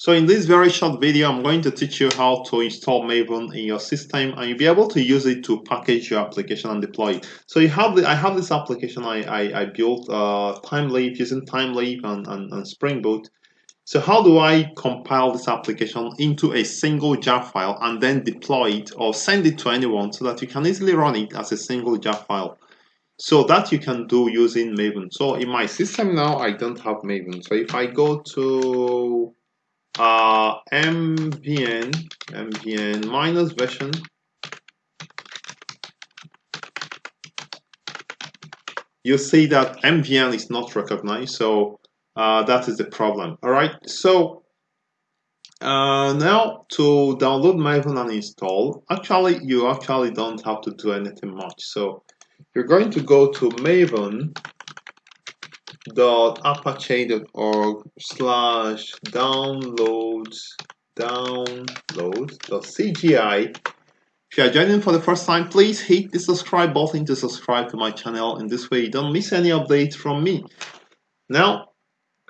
So in this very short video, I'm going to teach you how to install Maven in your system and you'll be able to use it to package your application and deploy it. So you have the, I have this application I, I, I built uh, Thymeleaf using Thymeleaf and, and, and Spring Boot. So how do I compile this application into a single jar file and then deploy it or send it to anyone so that you can easily run it as a single jar file? So that you can do using Maven. So in my system now, I don't have Maven. So if I go to uh, mvn mvn minus version. You see that mvn is not recognized so uh, that is the problem. All right so uh, now to download maven and install. Actually you actually don't have to do anything much. So you're going to go to maven apache.org slash downloads download.cgi if you are joining for the first time please hit the subscribe button to subscribe to my channel in this way you don't miss any updates from me now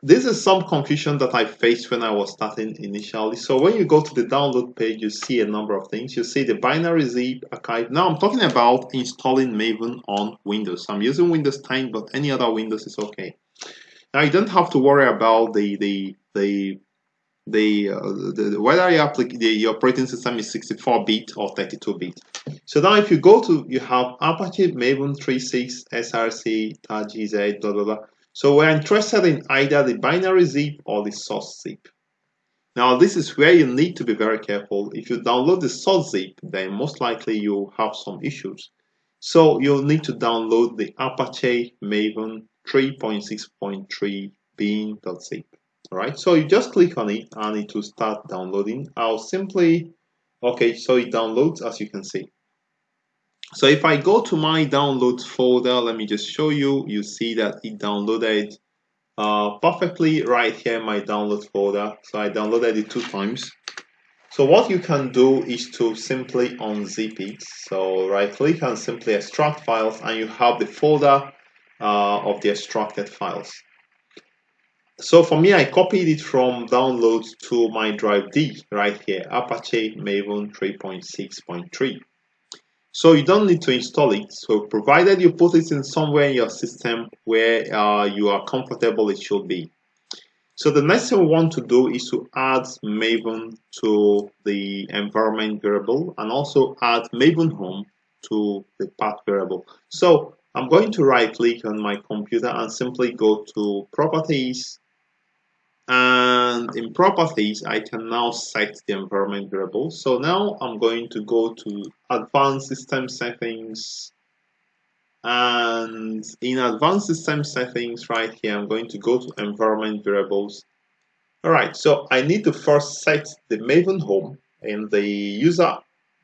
this is some confusion that I faced when I was starting initially. So when you go to the download page, you see a number of things. You see the binary zip archive. Now I'm talking about installing Maven on Windows. I'm using Windows 10, but any other Windows is okay. Now you don't have to worry about the the the the, uh, the whether your, the, operating system is 64-bit or 32-bit. So now if you go to you have Apache Maven 3.6 SRC TAGZ blah blah blah. So we're interested in either the binary zip or the source zip. Now this is where you need to be very careful. If you download the source zip, then most likely you'll have some issues. So you'll need to download the Apache Maven 3.6.3 bin.zip. Alright, so you just click on it and it will start downloading. I'll simply, okay, so it downloads as you can see. So if I go to my downloads folder, let me just show you, you see that it downloaded uh, perfectly right here in my download folder. So I downloaded it two times. So what you can do is to simply unzip it. So right click and simply extract files and you have the folder of the extracted files. So for me, I copied it from downloads to my drive D right here, Apache Maven 3.6.3. So you don't need to install it. So provided you put it in somewhere in your system where uh, you are comfortable it should be. So the next thing we want to do is to add Maven to the environment variable and also add Maven home to the path variable. So I'm going to right click on my computer and simply go to properties. And in properties I can now set the environment variable. So now I'm going to go to advanced system settings. And in advanced system settings right here I'm going to go to environment variables. Alright so I need to first set the Maven home in the user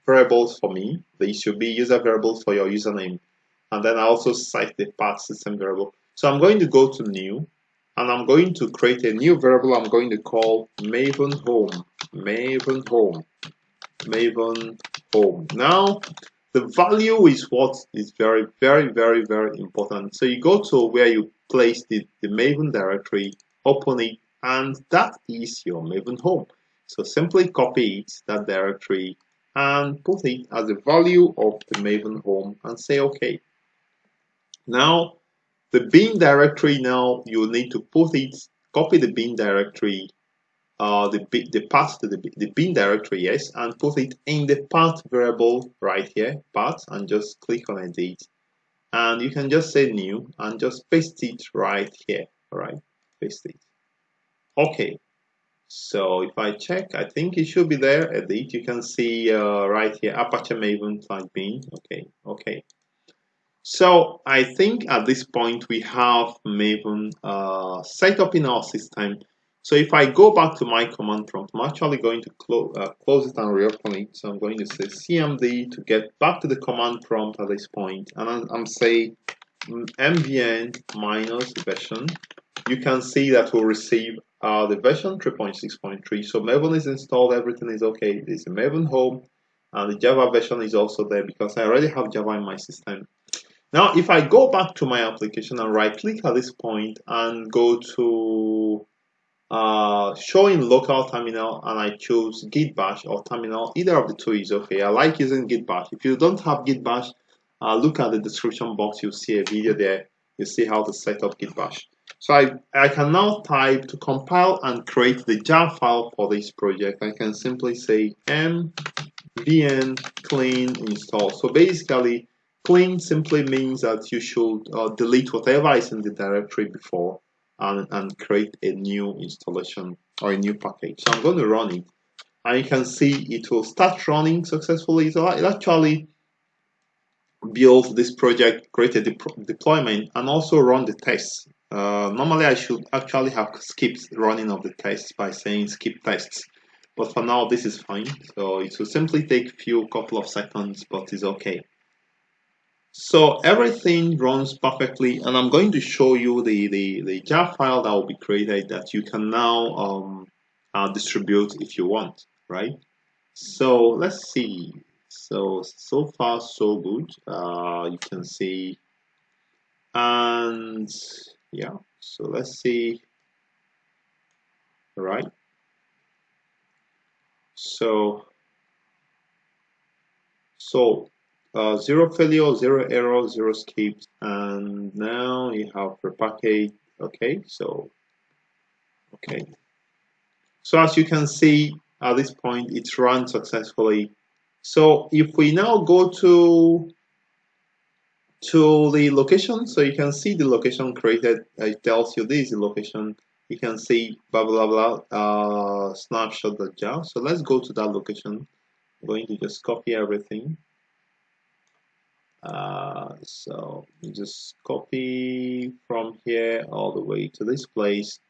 variables for me. These should be user variables for your username and then I also set the path system variable. So I'm going to go to new and I'm going to create a new variable I'm going to call maven home. Maven home. Maven home. Now the value is what is very very very very important. So you go to where you place the, the maven directory open it and that is your maven home. So simply copy it that directory and put it as the value of the maven home and say okay now the bin directory now, you need to put it, copy the bin directory, uh, the, the path to the, the bin directory, yes, and put it in the path variable right here, path, and just click on edit. And you can just say new and just paste it right here, all right, paste it. Okay, so if I check, I think it should be there, edit, you can see uh, right here, Apache Maven flag bin, okay, okay. So I think at this point we have Maven uh, set up in our system. So if I go back to my command prompt, I'm actually going to clo uh, close it and reopen it. So I'm going to say cmd to get back to the command prompt at this point, and I'm, I'm saying mvn minus version. You can see that we'll receive uh, the version 3.6.3. So Maven is installed, everything is okay. There's a Maven home, and the Java version is also there because I already have Java in my system. Now, if I go back to my application and right click at this point and go to uh, showing local terminal and I choose git bash or terminal either of the two is okay. I like using git bash. If you don't have git bash uh, look at the description box. You'll see a video there. You see how to set up git bash. So I, I can now type to compile and create the jar file for this project. I can simply say mvn clean install. So basically clean simply means that you should uh, delete whatever is in the directory before and, and create a new installation or a new package. So I'm going to run it and you can see it will start running successfully. So it actually built this project, create a de deployment and also run the tests. Uh, normally I should actually have skipped running of the tests by saying skip tests. But for now, this is fine. So it will simply take a few couple of seconds, but it's okay. So everything runs perfectly and I'm going to show you the, the, the jar file that will be created that you can now um, uh, distribute if you want, right? So let's see. So, so far so good. Uh, you can see and yeah, so let's see. All right. So, so uh, zero failure, zero error, zero skips, and now you have repackage. Okay, so okay. So as you can see at this point, it's run successfully. So if we now go to to the location, so you can see the location created. It tells you this is location. You can see blah blah blah uh, snapshot.jar. So let's go to that location. I'm going to just copy everything uh, so just copy from here all the way to this place.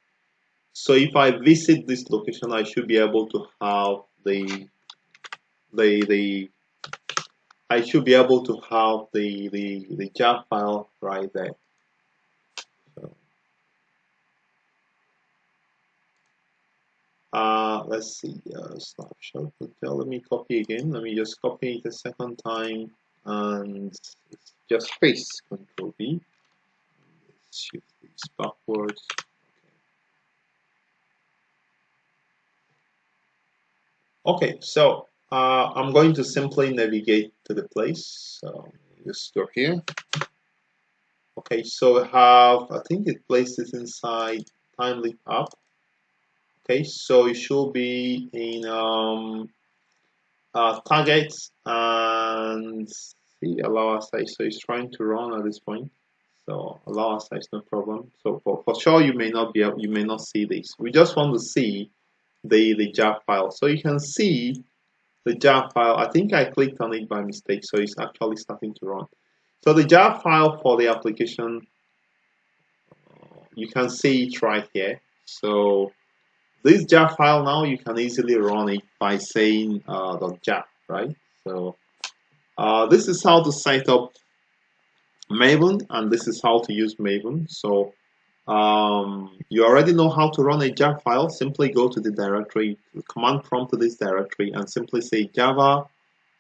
So if I visit this location I should be able to have the the the I should be able to have the the, the jar file right there. Uh, let's see uh, snapshot. Let me copy again. Let me just copy it a second time and just space control V. Shift this backwards. Okay, okay so uh, I'm going to simply navigate to the place. So just go here. Okay so I have I think it places inside thymeleaf app okay so it should be in um, uh, targets and see allow aside so it's trying to run at this point. So allow aside is no problem. So for, for sure you may not be able, you may not see this. We just want to see the the jar file. So you can see the jar file. I think I clicked on it by mistake so it's actually starting to run. So the jar file for the application you can see it right here. So this jar file now you can easily run it by saying uh, .jar right so uh, this is how to set up Maven and this is how to use Maven. So um, you already know how to run a jar file. Simply go to the directory, command prompt to this directory and simply say java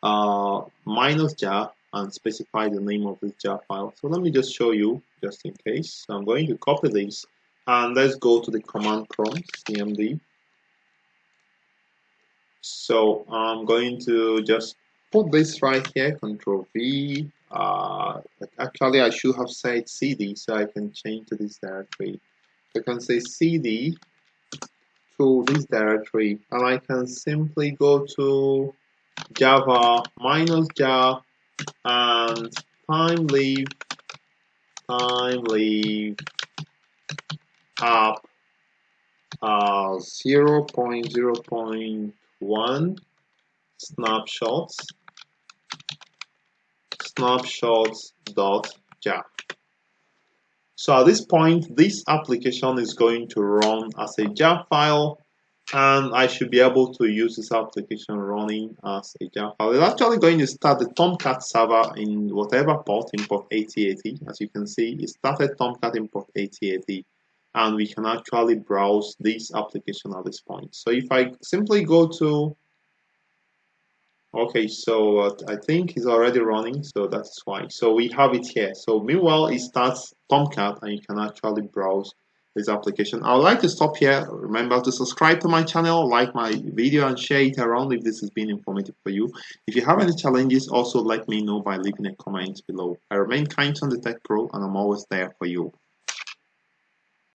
uh, minus jar and specify the name of this jar file. So let me just show you just in case. So I'm going to copy this and let's go to the command prompt cmd. So I'm going to just put this right here, Control V. Uh, actually, I should have said CD so I can change to this directory. I can say CD to this directory and I can simply go to java minus jar and thymeleaf time leave app uh, 0 0.0.1 snapshots snapshots.jar. So at this point, this application is going to run as a jar file and I should be able to use this application running as a jar file. It's actually going to start the Tomcat server in whatever port, import 8080. As you can see, it started Tomcat import 8080 and we can actually browse this application at this point. So if I simply go to Okay, so I think it's already running, so that's why. So we have it here. So meanwhile, it starts Tomcat and you can actually browse this application. I would like to stop here. Remember to subscribe to my channel, like my video and share it around if this has been informative for you. If you have any challenges, also let me know by leaving a comment below. I remain Kindson the Tech Pro and I'm always there for you.